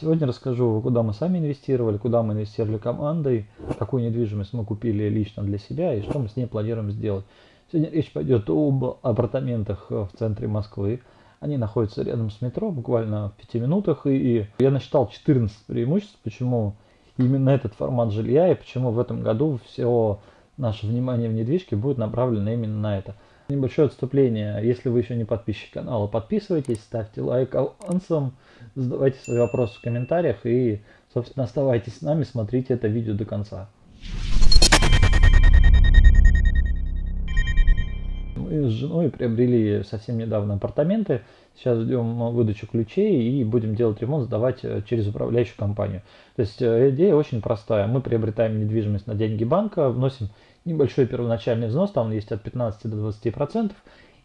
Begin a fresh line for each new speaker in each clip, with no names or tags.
Сегодня расскажу, куда мы сами инвестировали, куда мы инвестировали командой, какую недвижимость мы купили лично для себя и что мы с ней планируем сделать. Сегодня речь пойдет об апартаментах в центре Москвы. Они находятся рядом с метро, буквально в 5 минутах. И я насчитал 14 преимуществ, почему именно этот формат жилья и почему в этом году все наше внимание в недвижке будет направлено именно на это. Небольшое отступление. Если вы еще не подписчик канала, подписывайтесь, ставьте лайк авансом, задавайте свои вопросы в комментариях и, собственно, оставайтесь с нами, смотрите это видео до конца. Мы с женой приобрели совсем недавно апартаменты. Сейчас ждем выдачу ключей и будем делать ремонт, сдавать э, через управляющую компанию. То есть э, идея очень простая. Мы приобретаем недвижимость на деньги банка, вносим небольшой первоначальный взнос, там он есть от 15 до 20 процентов.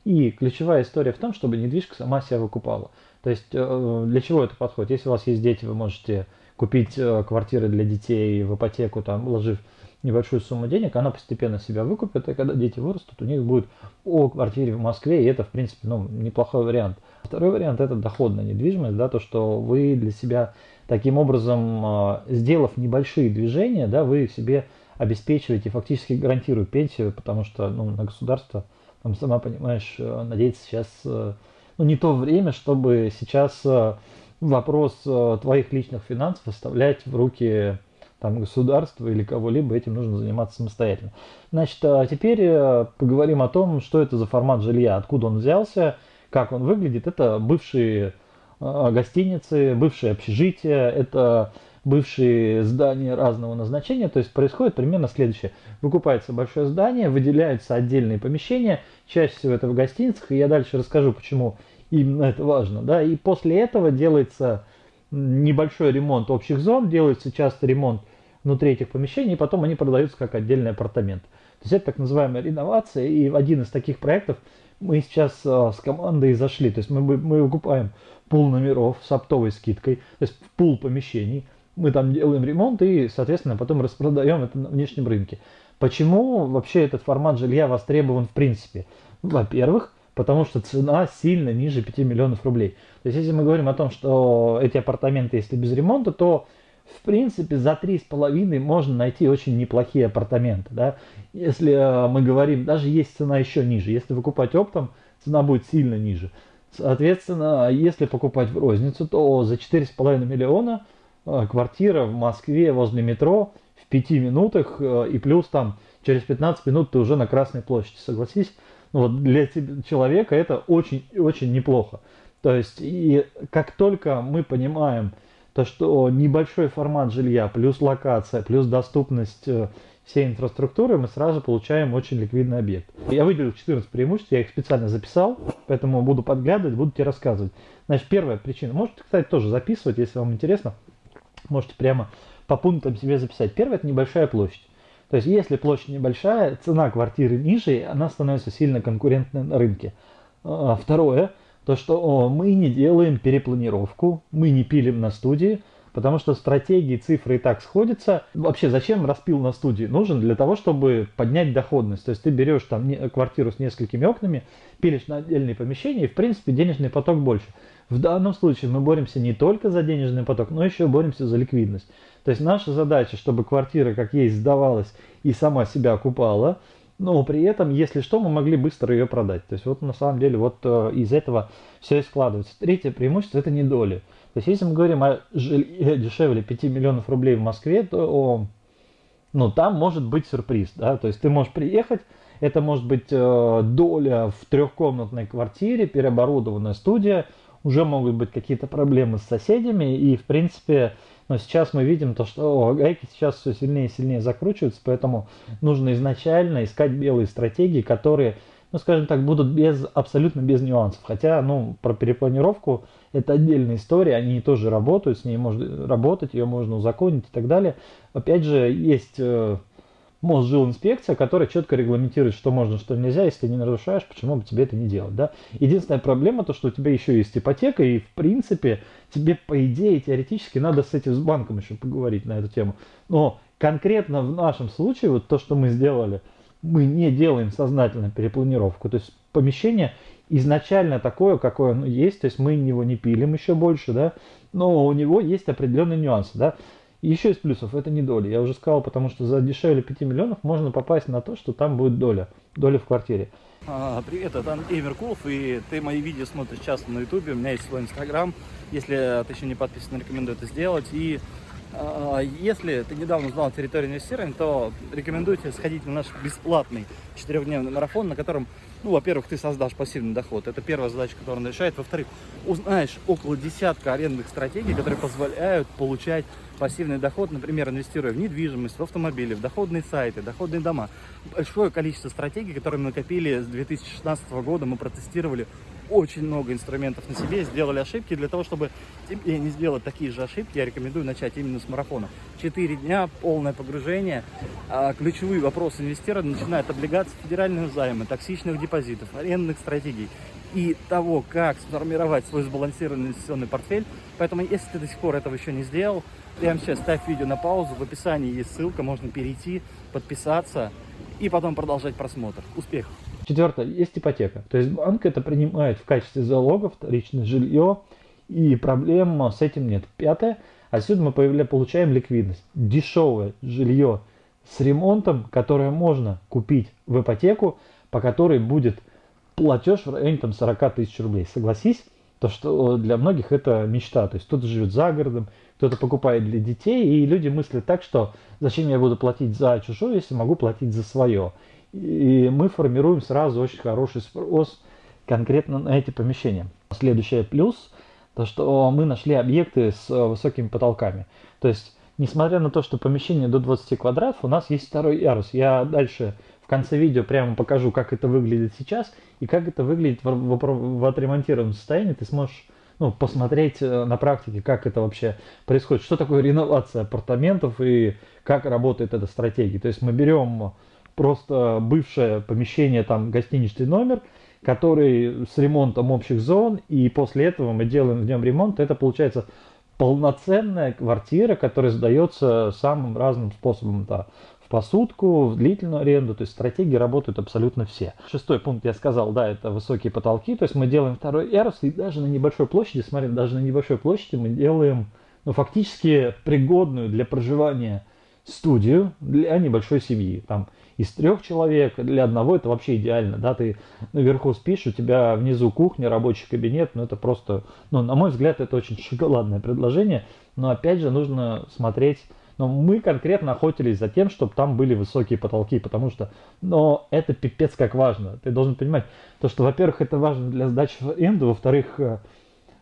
И ключевая история в том, чтобы недвижка сама себя выкупала. То есть э, для чего это подходит? Если у вас есть дети, вы можете купить э, квартиры для детей в ипотеку, там, вложив небольшую сумму денег, она постепенно себя выкупит, и когда дети вырастут, у них будет о квартире в Москве, и это, в принципе, ну, неплохой вариант. Второй вариант – это доходная недвижимость, да, то, что вы для себя таким образом, э, сделав небольшие движения, да, вы себе обеспечиваете, фактически гарантирует пенсию, потому что ну, на государство, там, сама понимаешь, э, надеяться сейчас э, ну, не то время, чтобы сейчас э, вопрос твоих личных финансов оставлять в руки там, государства или кого-либо, этим нужно заниматься самостоятельно. Значит, а теперь поговорим о том, что это за формат жилья, откуда он взялся, как он выглядит. Это бывшие гостиницы, бывшие общежития, это бывшие здания разного назначения. То есть происходит примерно следующее. Выкупается большое здание, выделяются отдельные помещения, чаще всего это в гостиницах, и я дальше расскажу, почему именно это важно. Да? И после этого делается небольшой ремонт общих зон, делается часто ремонт внутри этих помещений, и потом они продаются как отдельный апартамент. То есть это так называемая реновация, и в один из таких проектов мы сейчас э, с командой зашли. То есть мы, мы выкупаем пул номеров с оптовой скидкой, то есть пул помещений – мы там делаем ремонт и, соответственно, потом распродаем это на внешнем рынке. Почему вообще этот формат жилья востребован в принципе? Во-первых, потому что цена сильно ниже 5 миллионов рублей. То есть, если мы говорим о том, что эти апартаменты, если без ремонта, то в принципе за 3,5 можно найти очень неплохие апартаменты. Да? Если э, мы говорим, даже есть цена еще ниже. Если выкупать оптом, цена будет сильно ниже. Соответственно, если покупать в розницу, то за 4,5 миллиона – квартира в Москве возле метро в 5 минутах, э, и плюс там через 15 минут ты уже на Красной площади, согласись? Ну, вот для человека это очень-очень неплохо. То есть, и как только мы понимаем, то, что небольшой формат жилья, плюс локация, плюс доступность э, всей инфраструктуры, мы сразу получаем очень ликвидный объект. Я выделил 14 преимуществ, я их специально записал, поэтому буду подглядывать, буду тебе рассказывать. Значит, первая причина, можете, кстати, тоже записывать, если вам интересно, можете прямо по пунктам себе записать. Первое – это небольшая площадь. То есть, если площадь небольшая, цена квартиры ниже, она становится сильно конкурентной на рынке. А, второе – то, что мы не делаем перепланировку, мы не пилим на студии, потому что стратегии, цифры и так сходятся. Вообще, зачем распил на студии? Нужен для того, чтобы поднять доходность. То есть, ты берешь там квартиру с несколькими окнами, пилишь на отдельные помещения, и, в принципе, денежный поток больше. В данном случае мы боремся не только за денежный поток, но еще боремся за ликвидность. То есть наша задача, чтобы квартира как есть сдавалась и сама себя окупала, но при этом, если что, мы могли быстро ее продать. То есть вот на самом деле вот э, из этого все и складывается. Третье преимущество это не доли. То есть если мы говорим о жилье дешевле 5 миллионов рублей в Москве, то ну, там может быть сюрприз. Да? То есть ты можешь приехать, это может быть э, доля в трехкомнатной квартире, переоборудованная студия, уже могут быть какие-то проблемы с соседями, и в принципе, но сейчас мы видим то, что гайки сейчас все сильнее и сильнее закручиваются, поэтому нужно изначально искать белые стратегии, которые, ну скажем так, будут без, абсолютно без нюансов. Хотя, ну, про перепланировку это отдельная история, они тоже работают, с ней можно работать, ее можно узаконить и так далее. Опять же, есть э, Мосжилинспекция, которая четко регламентирует, что можно, что нельзя, если ты не нарушаешь, почему бы тебе это не делать, да? Единственная проблема то, что у тебя еще есть ипотека, и в принципе тебе по идее теоретически надо с этим с банком еще поговорить на эту тему. Но конкретно в нашем случае вот то, что мы сделали, мы не делаем сознательно перепланировку, то есть помещение изначально такое, какое оно есть, то есть мы его не пилим еще больше, да, но у него есть определенные нюансы, да. Еще из плюсов, это не доля. Я уже сказал, потому что за дешевле 5 миллионов можно попасть на то, что там будет доля, доля в квартире.
А, привет, это Андрей Меркулов, и ты мои видео смотришь часто на ютубе, у меня есть свой инстаграм, если ты еще не подписан, рекомендую это сделать, и а, если ты недавно узнал территорию инвестирования, то рекомендую тебе сходить на наш бесплатный четырехдневный марафон, на котором, ну, во-первых, ты создашь пассивный доход. Это первая задача, которую он решает. Во-вторых, узнаешь около десятка арендных стратегий, которые позволяют получать пассивный доход, например, инвестируя в недвижимость, в автомобили, в доходные сайты, доходные дома. Большое количество стратегий, которые мы накопили с 2016 года, мы протестировали очень много инструментов на себе, сделали ошибки. Для того, чтобы тебе не сделать такие же ошибки, я рекомендую начать именно с марафона. Четыре дня, полное погружение. А, ключевые вопросы инвестирования начинают облигации федеральных займы, токсичных депозитов, арендных стратегий и того, как сформировать свой сбалансированный инвестиционный портфель. Поэтому, если ты до сих пор этого еще не сделал, прямо сейчас ставь видео на паузу, в описании есть ссылка, можно перейти, подписаться и потом продолжать просмотр. Успехов!
Четвертое, есть ипотека. То есть банк это принимает в качестве залога вторичное жилье, и проблем с этим нет. Пятое, отсюда мы получаем ликвидность. Дешевое жилье с ремонтом, которое можно купить в ипотеку, по которой будет платеж в районе там, 40 тысяч рублей. Согласись, то что для многих это мечта. То есть кто-то живет за городом, кто-то покупает для детей, и люди мыслят так, что зачем я буду платить за чужое, если могу платить за свое. И мы формируем сразу очень хороший спрос конкретно на эти помещения. Следующий плюс, то что мы нашли объекты с высокими потолками. То есть, несмотря на то, что помещение до 20 квадратов, у нас есть второй ярус. Я дальше конце видео прямо покажу, как это выглядит сейчас и как это выглядит в, в, в отремонтированном состоянии. Ты сможешь ну, посмотреть э, на практике, как это вообще происходит, что такое реновация апартаментов и как работает эта стратегия. То есть мы берем просто бывшее помещение, там гостиничный номер, который с ремонтом общих зон, и после этого мы делаем в нем ремонт. Это получается полноценная квартира, которая сдается самым разным способом. Да, посудку, в длительную аренду, то есть стратегии работают абсолютно все. Шестой пункт я сказал, да, это высокие потолки, то есть мы делаем второй ярус, и даже на небольшой площади, смотри, даже на небольшой площади мы делаем, ну, фактически пригодную для проживания студию для небольшой семьи. Там из трех человек, для одного это вообще идеально, да, ты наверху спишь, у тебя внизу кухня, рабочий кабинет, ну это просто, ну на мой взгляд, это очень шоколадное предложение, но опять же нужно смотреть, но мы конкретно охотились за тем, чтобы там были высокие потолки, потому что, но это пипец как важно, ты должен понимать, то что, во-первых, это важно для сдачи в аренду, во-вторых, э,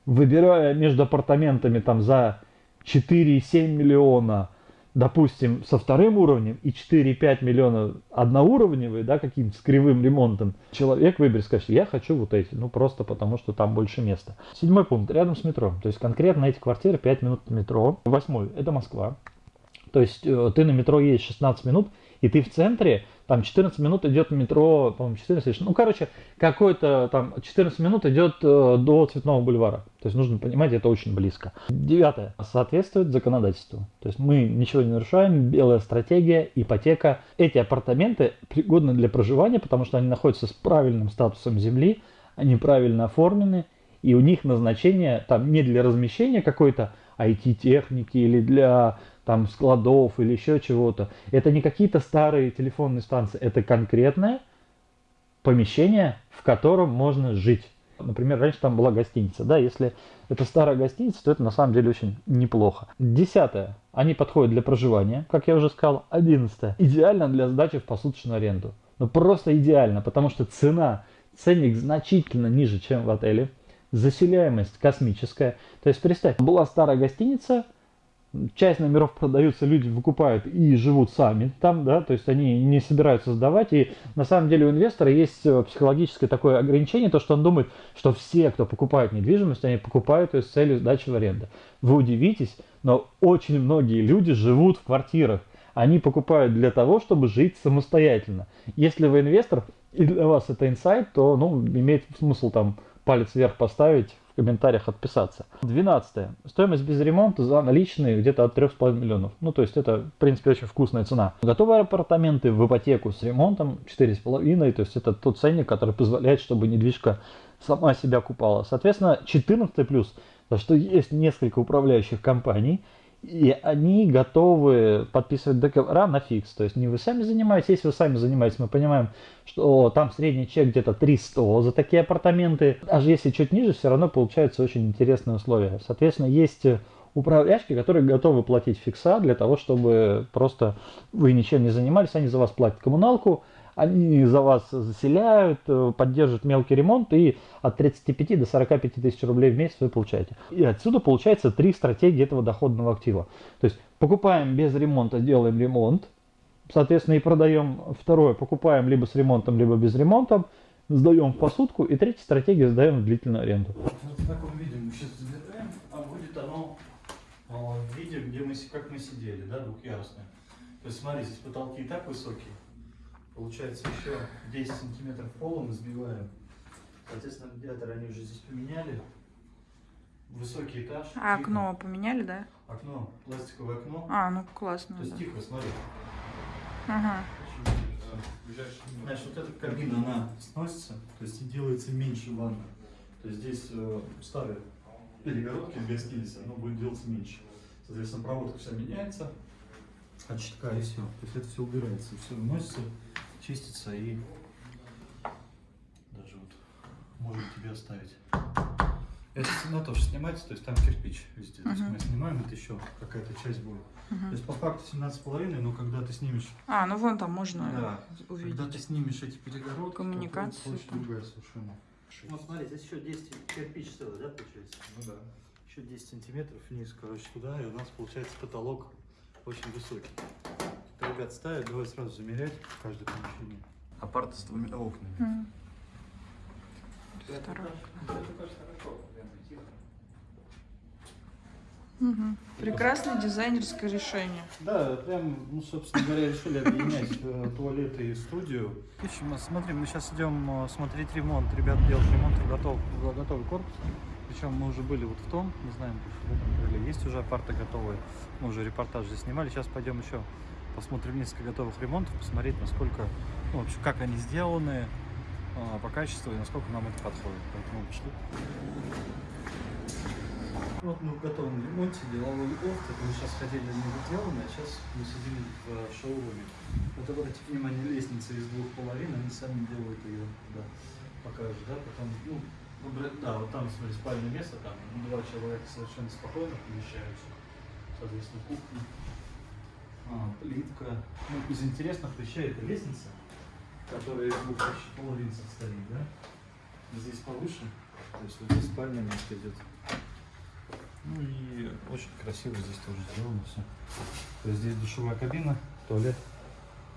выбирая между апартаментами там за 4,7 миллиона, допустим, со вторым уровнем и 4-5 миллиона одноуровневые, да, каким-то с кривым ремонтом, человек выберет, скажет, я хочу вот эти, ну просто потому, что там больше места. Седьмой пункт, рядом с метро, то есть конкретно эти квартиры 5 минут метро. Восьмой, это Москва, то есть э, ты на метро едешь 16 минут, и ты в центре, там 14 минут идет метро, по-моему, 14, ну, короче, какой-то там 14 минут идет э, до Цветного бульвара. То есть нужно понимать, это очень близко. Девятое. Соответствует законодательству. То есть мы ничего не нарушаем, белая стратегия, ипотека. Эти апартаменты пригодны для проживания, потому что они находятся с правильным статусом земли, они правильно оформлены, и у них назначение там не для размещения какой-то IT-техники или для там складов или еще чего-то. Это не какие-то старые телефонные станции, это конкретное помещение, в котором можно жить. Например, раньше там была гостиница. Да, если это старая гостиница, то это на самом деле очень неплохо. Десятое. Они подходят для проживания, как я уже сказал. Одиннадцатое. Идеально для сдачи в посуточную аренду. Ну просто идеально, потому что цена, ценник значительно ниже, чем в отеле. Заселяемость космическая. То есть представь, была старая гостиница, часть номеров продаются, люди выкупают и живут сами там, да, то есть они не собираются сдавать, и на самом деле у инвестора есть э, психологическое такое ограничение, то, что он думает, что все, кто покупает недвижимость, они покупают ее с целью сдачи в аренду. Вы удивитесь, но очень многие люди живут в квартирах, они покупают для того, чтобы жить самостоятельно. Если вы инвестор, и для вас это инсайт, то, ну, имеет смысл там палец вверх поставить, комментариях отписаться. 12. Стоимость без ремонта за наличные где-то от 3,5 миллионов. Ну, то есть это, в принципе, очень вкусная цена. Готовые апартаменты в ипотеку с ремонтом 4,5. То есть это тот ценник, который позволяет, чтобы недвижка сама себя купала. Соответственно, 14 плюс, за что есть несколько управляющих компаний, и они готовы подписывать договора на фикс. То есть не вы сами занимаетесь, если вы сами занимаетесь, мы понимаем, что там средний чек где-то 300 за такие апартаменты. Даже если чуть ниже, все равно получаются очень интересные условия. Соответственно, есть управляющие, которые готовы платить фикса для того, чтобы просто вы ничем не занимались, они за вас платят коммуналку, они за вас заселяют, э, поддерживают мелкий ремонт, и от 35 до 45 тысяч рублей в месяц вы получаете. И отсюда получается три стратегии этого доходного актива. То есть покупаем без ремонта, делаем ремонт, соответственно, и продаем. Второе, покупаем либо с ремонтом, либо без ремонта, сдаем в посудку. И третья стратегия, сдаем в длительную аренду.
Вот в таком виде мы сейчас забираем, а будет оно а, в виде, где мы, как мы сидели, да, двухъярусное. То есть смотри, здесь потолки и так высокие. Получается еще 10 сантиметров пола мы сбиваем. Соответственно, радиатор они уже здесь поменяли. Высокий этаж.
А
тихо.
окно поменяли, да?
Окно, пластиковое окно.
А, ну классно.
То есть
да.
тихо, смотри.
Ага.
Знаешь, вот эта кабина, она сносится, то есть и делается меньше ванна. То есть здесь э, старые перегородки в гостинице, оно будет делаться меньше. Соответственно, проводка вся меняется, от щитка и все. То есть это все убирается, все вносится, чистится и даже вот можем тебе оставить. Эта стена тоже снимается, то есть там кирпич везде. То есть мы снимаем, это еще какая-то часть будет. То
Мгм.
есть по факту 17,5, но когда ты снимешь
А, ну вон там можно
да.
увидеть.
Когда ты снимешь эти перегородки,
Коммуникацию
то
там.
другая совершенно. Ну смотри, здесь еще 10 кирпич целый, да, получается? Ну да. Еще 10 сантиметров вниз, короче, туда, и у нас получается потолок очень высокий. Ребят ставят, давай сразу замерять каждое помещение. Апарт с двумя окнами.
Мгм. Второе. Мгм. Прекрасное дизайнерское решение.
Да, прям, ну, собственно говоря, решили объединять э, туалеты и студию. В общем, смотри, мы сейчас идем э, смотреть ремонт. Ребят делают ремонт готов, готовый корпус. Причем мы уже были вот в том, мы знаем, что в этом крыле есть уже апарты готовые. Мы уже репортаж здесь снимали. Сейчас пойдем еще посмотрим несколько готовых ремонтов, посмотреть, насколько, ну, вообще, как они сделаны э, по качеству и насколько нам это подходит. Поэтому пошли. Вот мы в готовом ремонте, деловой лофт, это мы сейчас ходили на него а сейчас мы сидим в э, шоуруме. Вот обратите внимание, лестница из двух половин, они сами делают ее, да, покажут, да, потом, ну, да, вот там, смотри, спальное место, там два человека совершенно спокойно помещаются, соответственно, кухня, а, плитка. Ну, из интересных вещей это лестница, которая из двух почти половин состоит, да, здесь повыше, то есть вот здесь спальное место идет. Ну и очень красиво здесь тоже сделано все. То есть здесь душевая кабина, туалет.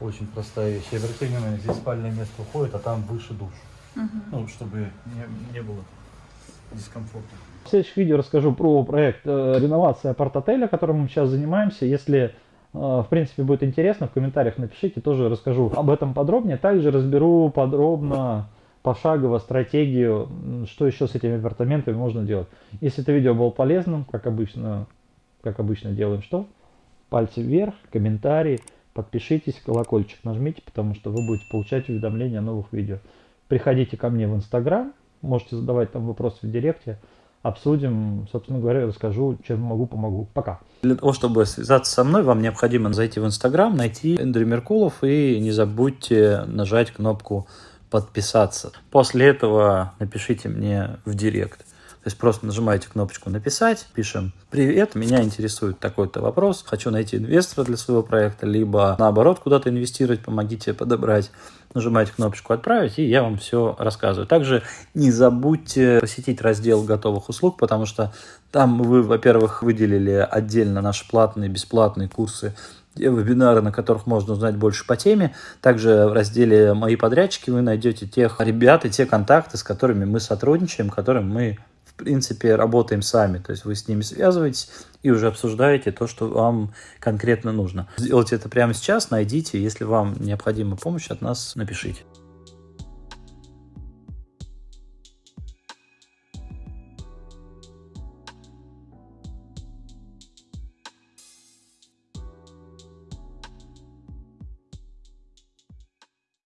Очень простая вещь. Обрати внимание, здесь спальное место уходит, а там выше душ.
Мгм.
Ну, чтобы не, не было дискомфорта.
В следующих видео расскажу про проект э, реновации апарт-отеля, которым мы сейчас занимаемся. Если, в принципе, будет интересно, в комментариях напишите, тоже расскажу об этом подробнее. Также разберу подробно, пошагово стратегию, что еще с этими апартаментами можно делать. Если это видео было полезным, как обычно, как обычно делаем что? Пальцы вверх, комментарии, подпишитесь, колокольчик нажмите, потому что вы будете получать уведомления о новых видео. Приходите ко мне в Инстаграм, можете задавать там вопросы в директе, обсудим, собственно говоря, расскажу, чем могу, помогу. Пока.
Для того, чтобы связаться со мной, вам необходимо зайти в Инстаграм, найти Эндрю Меркулов и не забудьте нажать кнопку подписаться. После этого напишите мне в директ. То есть просто нажимаете кнопочку «Написать», пишем «Привет, меня интересует такой-то вопрос, хочу найти инвестора для своего проекта», либо наоборот куда-то инвестировать, помогите подобрать. Нажимаете кнопочку «Отправить», и я вам все рассказываю. Также не забудьте посетить раздел готовых услуг, потому что там вы, во-первых, выделили отдельно наши платные, бесплатные курсы вебинары, на которых можно узнать больше по теме. Также в разделе «Мои подрядчики» вы найдете тех ребят и те контакты, с которыми мы сотрудничаем, которым мы принципе, работаем сами. То есть вы с ними связываетесь и уже обсуждаете то, что вам конкретно нужно. Сделайте это прямо сейчас, найдите. Если вам необходима помощь от нас, напишите.